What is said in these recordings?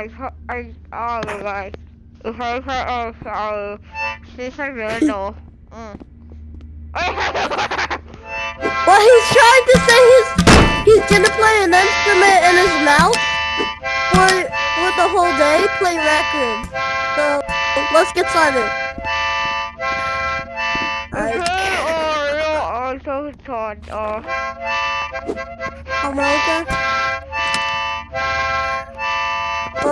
I, I, oh, guys. If I put, oh, sorry. This is really no. Mm. Well, he's trying to say he's he's gonna play an instrument in his mouth for for the whole day, play records. So let's get started. You also thought, oh. harmonica.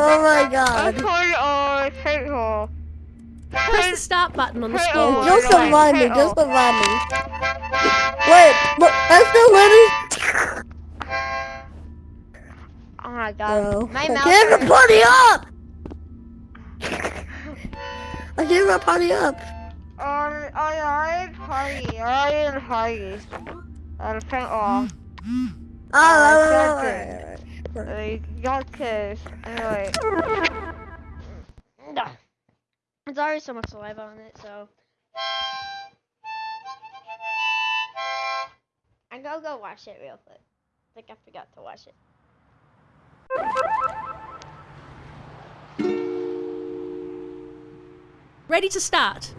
Oh my I god. told, oh, say, oh. Press the start button on the Hey, scoreboard. oh, Just remind me, just oh. remind me. Wait, look, I'm still winning. Oh my god. Bro, My I mouth can't party up. I can't even party up. Um, I I party, I didn't party. I'm saying, oh. Oh, oh, that's oh, Like, y'all kids. Anyway. Nah. There's already so much saliva on it, so. I'm gonna go wash it real quick. I think I forgot to wash it. Ready to start.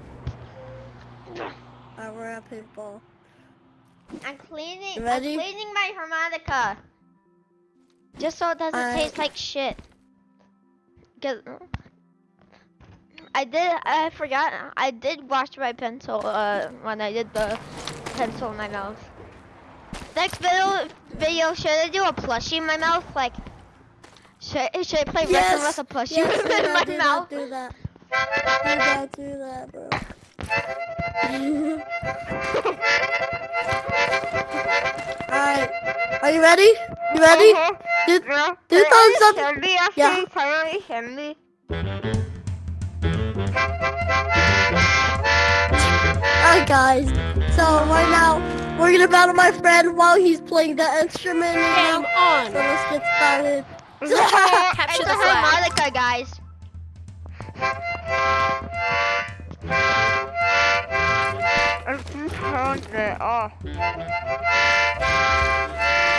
I wear a people. I'm cleaning. Ready? I'm cleaning my harmonica. Just so it doesn't I- taste like shit. Cause I did. I forgot. I did wash my pencil. Uh, when I did the pencil in my mouth. Next video, video should I do a plushie in my mouth? Like, should, should I play yes. with a plushie yes, in that, my do mouth? That, do that. Do that, do that, bro. Alright. Are you ready? You ready? Uh-huh. Do, Yeah. do thumbs up. you send me actually? Yeah. Can you send me? Alright, guys. So, right now, we're gonna battle my friend while he's playing the instrument in his Game on. So, let's get started. It's a, Capture the flag. harmonica, guys. Just turned it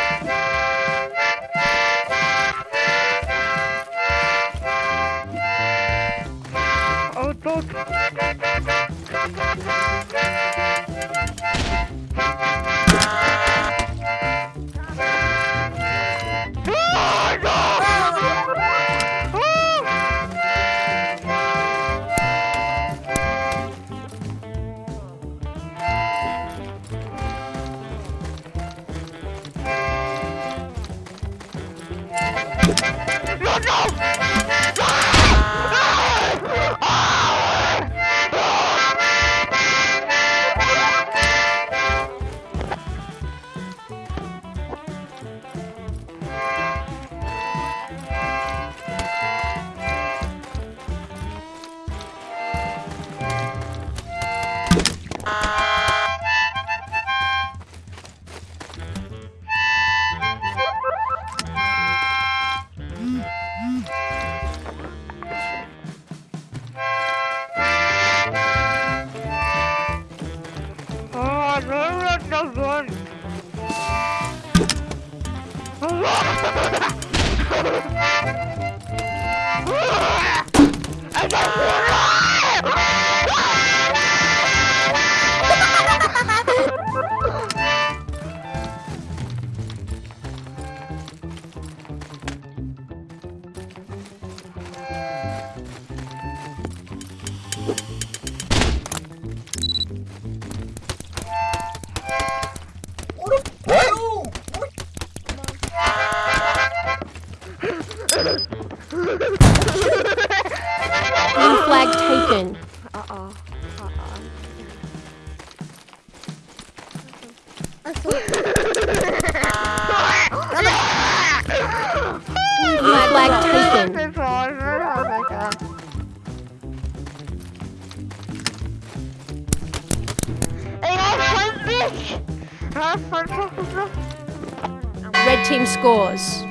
Red team scores.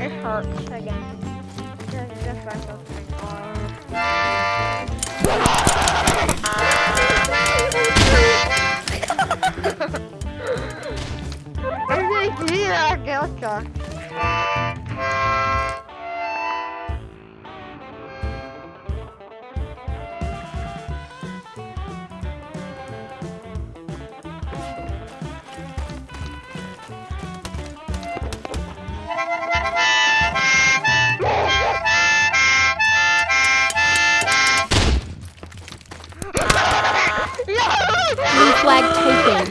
It hurts again. Those things. flag taken.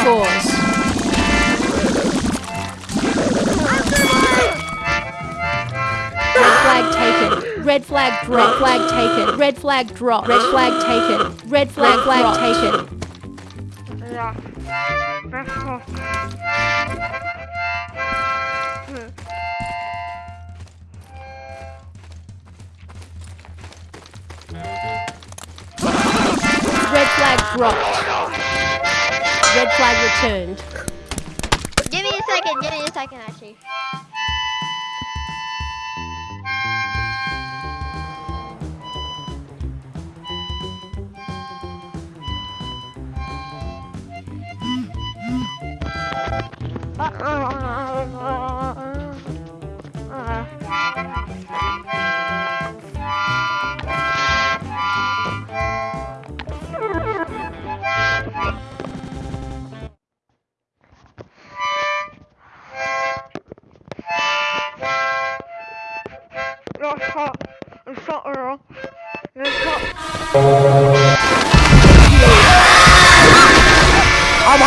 scores. Red flag drop. Red flag taken. Red flag drop. Red flag taken. Red flag flag taken. Red flag dropped. Red flag returned. Give me a second. Give me a second, actually. I'm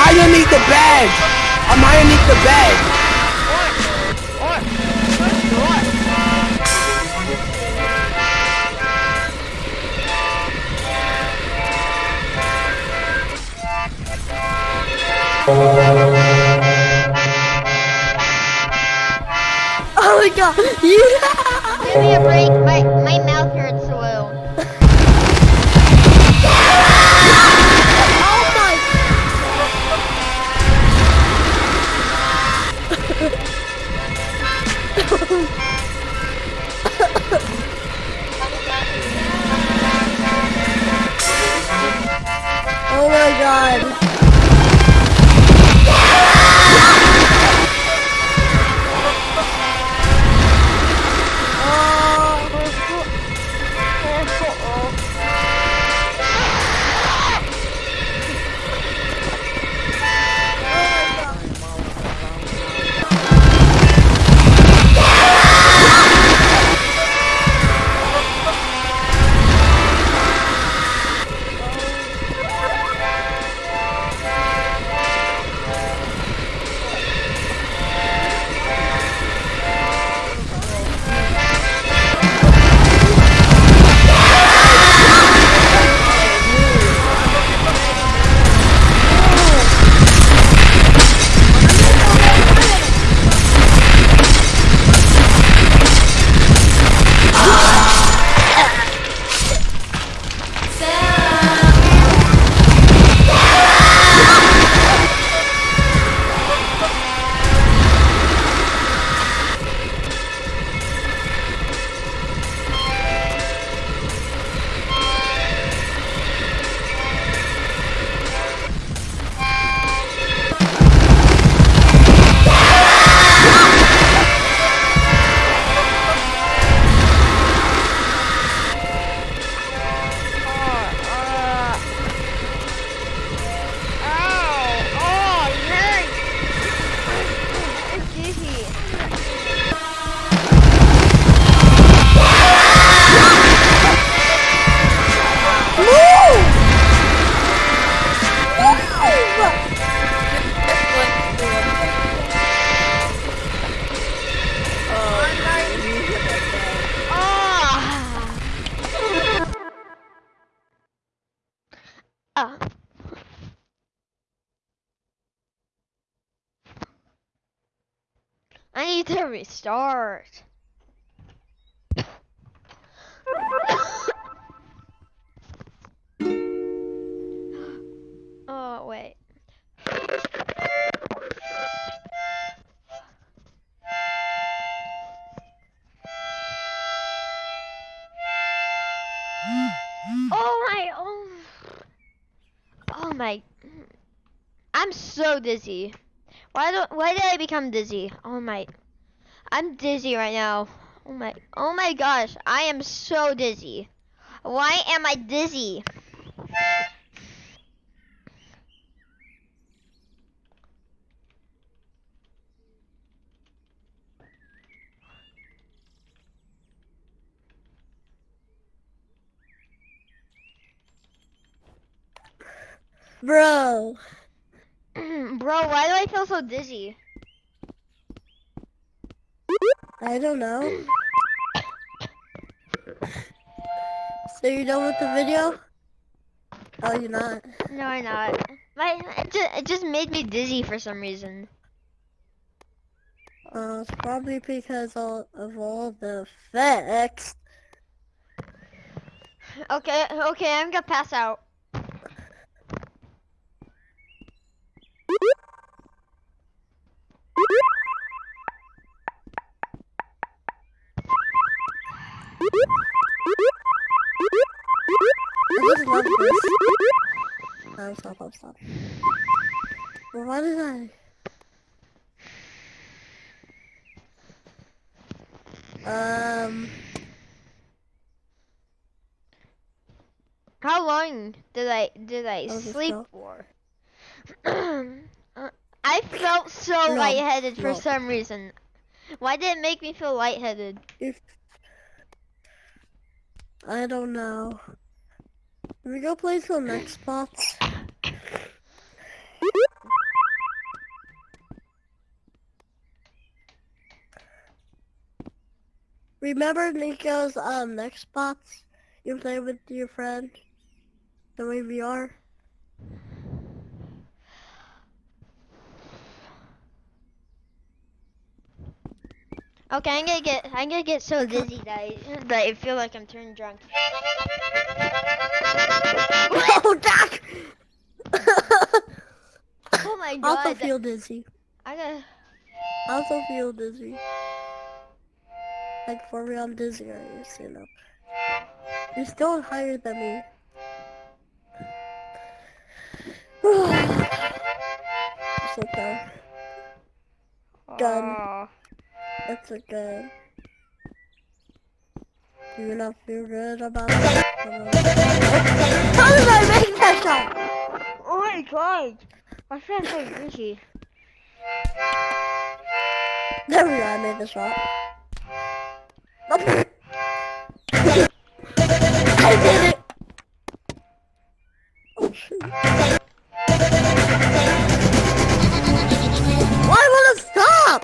underneath the bed. I'm underneath the bed. Oh my god. Yeah. Give me a break. My god. Need to restart. oh, wait. Oh my, oh. Oh my. I'm so dizzy. Why do why did I become dizzy? Oh my. I'm dizzy right now. Oh my, oh my gosh, I am so dizzy. Why am I dizzy? Bro. Bro, why do I feel so dizzy? I don't know. So you done with the video? Oh, you're not. No, I'm not. My, it just, it just made me dizzy for some reason. Uh, it's probably because all, of all the effects. Okay, okay, I'm gonna pass out. I just love this. Oh, stop, stop, stop. Well, why did I? Um, How long did I did I I'll sleep for? I felt so No, lightheaded for no. some reason. Why did it make me feel lightheaded? if I don't know. We go play some Xbox? Remember Nico's um Xbox you play with your friend? The way we are? Okay, I'm gonna get I'm gonna get so dizzy that I, that I feel like I'm turning drunk. Oh, Doc! Oh my god! I also feel dizzy. I gotta. I also feel dizzy. Like for real, I'm dizzy, I just, you know. You're still higher than me. it's okay. Gun. Aw. It's okay. Do you not feel good about it? How did I make that shot? Oh my god! I feel so dizzy. There we go, I made the shot. I did it! Oh shoot. Why won't it stop?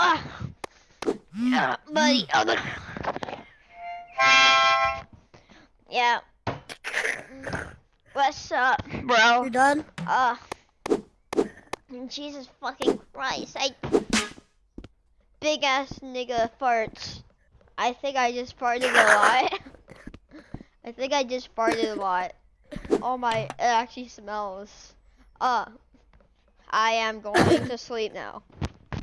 Ah. Yeah, buddy. Oh, no. Yeah. What's up, bro? You're done? Uh. Jesus fucking Christ! I. Big ass nigga farts. I think I just farted a lot. I think I just farted a lot. Oh my, it actually smells. Uh, I am going to sleep now.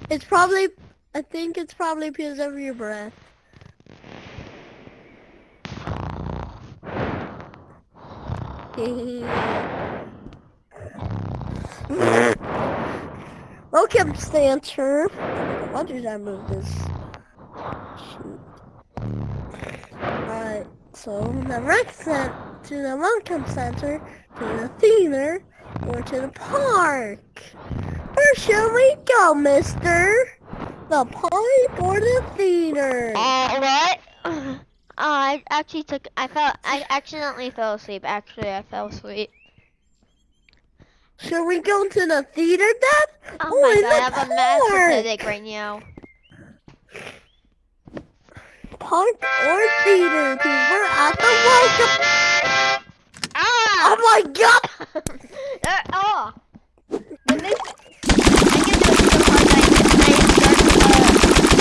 It's probably, I think it's probably because of your breath. Welcome, Stancher. Why did I move this? Alright, so the rec cent to the welcome center, to the theater, or to the park. Shall we go, mister? The park or the theater? Uh, what? Uh, I actually took. I fell. I accidentally fell asleep. Actually, I fell asleep. Should we go to the theater then? Oh, Oh, my god, I have a massive park. headache right now. Park or theater, because we're at the welcome. Ah! Oh my god! uh, oh! It makes, I get so hard that I, I start uh,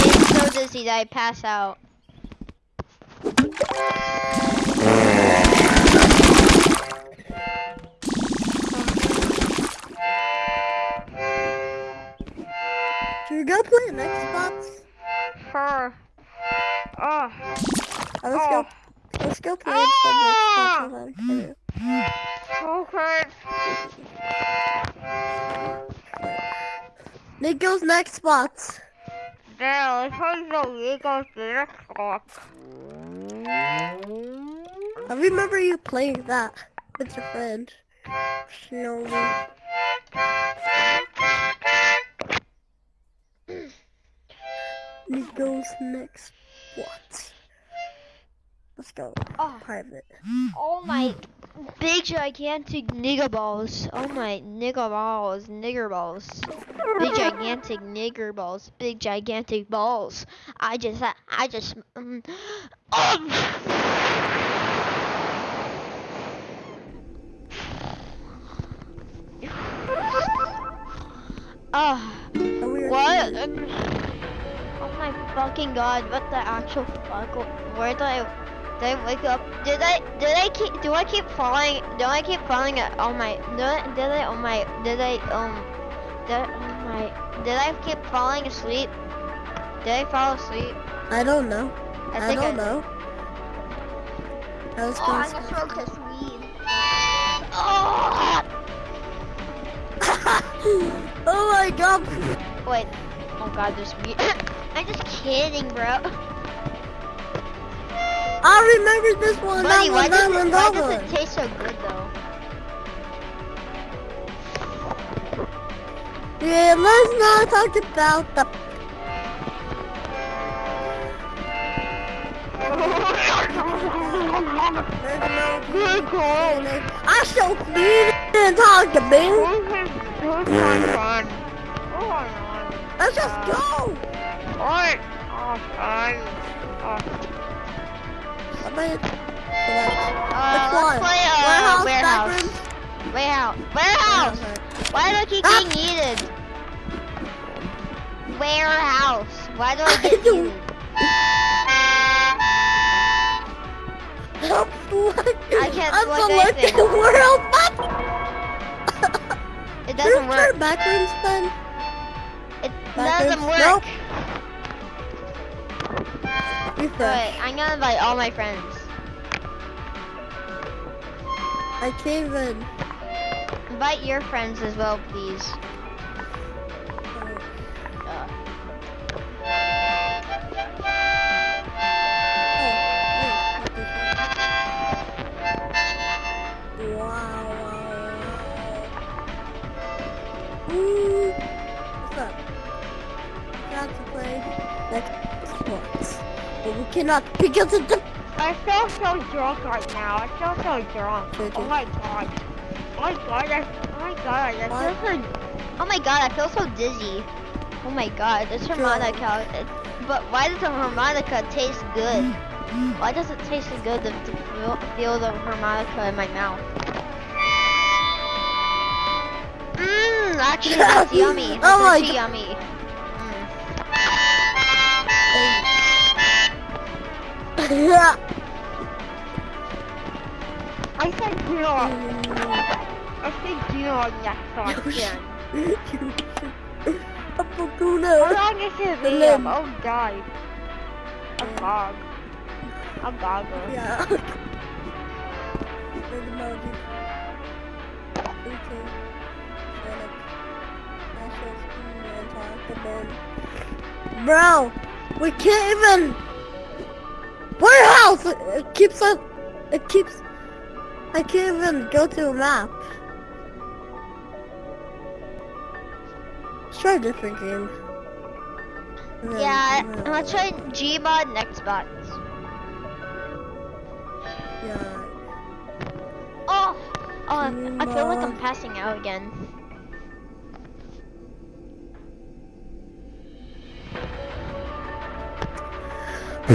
getting so dizzy that I pass out. Should we go play an Xbox? Sure. Oh. Oh, let's go. Let's go play Ah! Xbox. Okay. Nico's Nextbots. I remember you playing that with your friend. Snowy. Nico's next what? Let's go. Oh. Private. Oh my big gigantic nigger balls. Oh my nigger balls, nigger balls. Big gigantic nigger balls. Big gigantic balls. I just I just um, Ah, Are we what? Um, Oh my fucking god, what the actual fuck? Where did I did I wake up? Did I did I keep do I keep falling do I keep falling at oh my did I did I oh my did I um did oh my did I keep falling asleep? Did I fall asleep? I don't know. I I, don't I- know. I was Oh, I'm gonna smoke this weed. Oh, oh my god! wait. Oh god, there's weed. I'm just kidding, bro. I remember this one. Buddy, that why one, does that it one, why that does it taste so good though? Yeah, let's not talk about the. I shall speed and talk to me. Let's just go. Alright. I bet. Uh, let's play uh, Warehouse, warehouse. Warehouse. Warehouse. Warehouse. Why do I keep Ah! getting yeeted? Warehouse. Why do I get yeeted? Help. I can't I'm select anything. the world map. It doesn't try work. Backrooms then. It Backwards. doesn't work. Nope. Wait, I'm gonna invite all my friends. I can't even. Invite your friends as well, please. Cannot because of the I feel so drunk right now. I feel so drunk. Did Oh my god. Oh my god. I, oh my god. I What? feel so. Oh my god. I feel so dizzy. Oh my god. This harmonica. It, but why does the harmonica taste good? Why does it taste so good to, to feel, feel the harmonica in my mouth? Mmm. Actually, that's yummy. That's Oh my yummy. I said dog. I said dog next time. A How Bakuna. long is it And live? then- Oh god. A dog. A goggle. Yeah. Big emoji. Okay. Sonic. National Ski and talk about- Bro, we can't even. Warehouse. It, keeps on. It keeps. I can't even go to a map. Let's try a different game. Yeah, I'm gonna try Gmod and Xbox. Yeah. Oh, oh, I feel like I'm passing out again. Oh,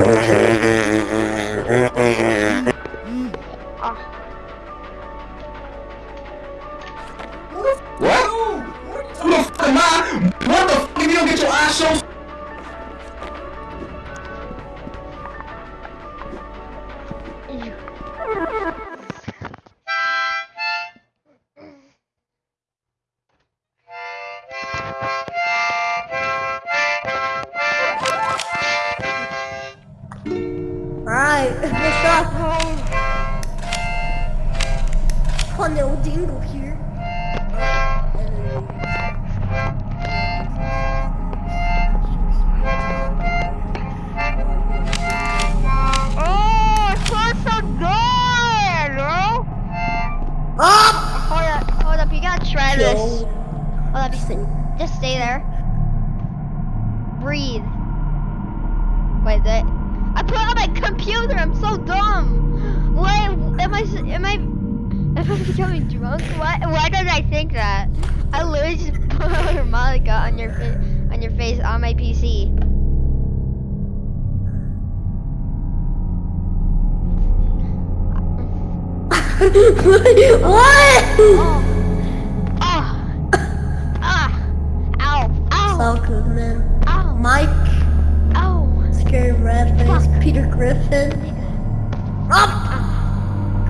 What? Who the fuck am I? What the fuck if you don't get your eyes shown? Well, just, just stay there. Breathe. Wait, that, I put on my computer. I'm so dumb. Why am I? Am I? Am I becoming drunk? Why? Why did I think that? I literally just put Malika on your uh, on your face on my PC. what? Oh. Ow. Ow. Man. Ow. Mike, Ow. Scary Red Face, Fuck. Peter Griffin. Up!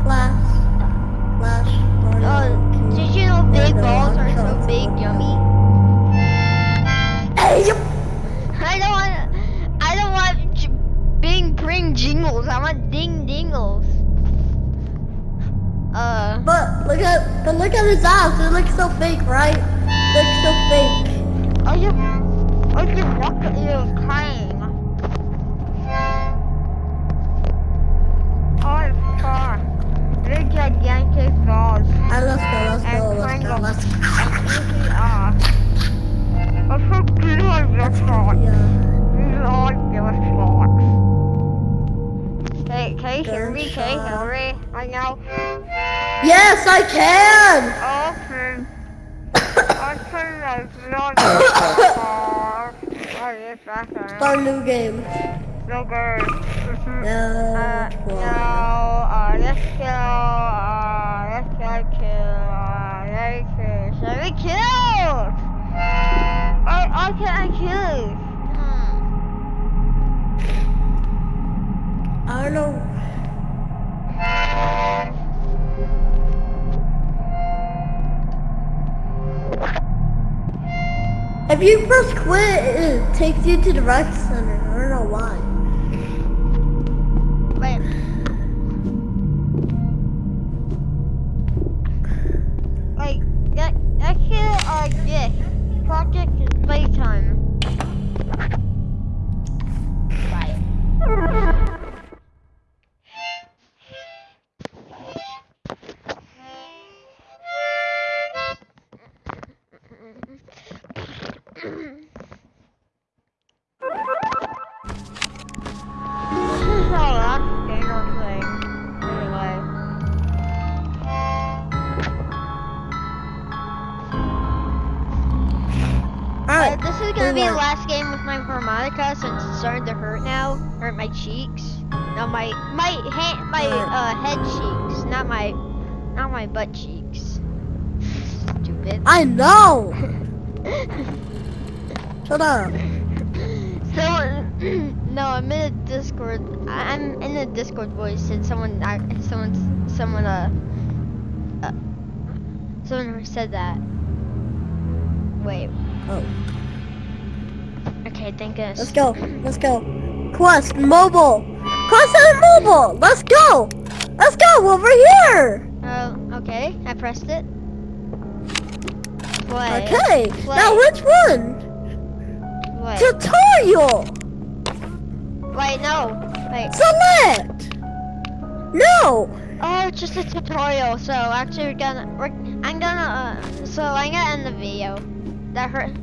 Class. Clash. Uh, did you know big balls are so big, yummy? I don't want. I don't want j- bing bring jingles. I want ding dingles. Uh. But look at, but look at his eyes. They look so fake, right? They look so fake. Are you? Are you look at you crying? Oh, far. They're gigantic balls. Alright, let's go, let's And go, let's go, triangle. let's go. And easy off. I'm so good on this one. Yeah. All just blocks. Hey, can you hear me? Can you hear me right now? Yes, I can! Okay. I think that's not far. Oh, yes, that's right. Start a new game. No good. No, Uh, no, uh, let's go, uh, let's go kill, uh, let me kill, let me kill! I, I can't kill. Hmm. I don't know. If you press quit, it takes you to the rec center. I don't know why. Starting to hurt now. Hurt my cheeks. No, my my hand, my uh, head cheeks, not my, not my butt cheeks. Stupid. I know! Shut up. Someone, no, I'm in a Discord. I'm in a Discord voice, and someone, I, someone, someone, uh, uh, someone said that. Wait. Oh. Okay, thank goodness. Let's go. Let's go. Quest mobile. Quest and mobile. Let's go. Let's go over here. Oh, okay. I pressed it. Play. Okay. Play. Now which one? Tutorial. Wait, no. Wait. Select. No. Oh, it's just a tutorial. So actually, we're gonna, we're, I'm gonna, uh, so I'm gonna end the video. That hurt.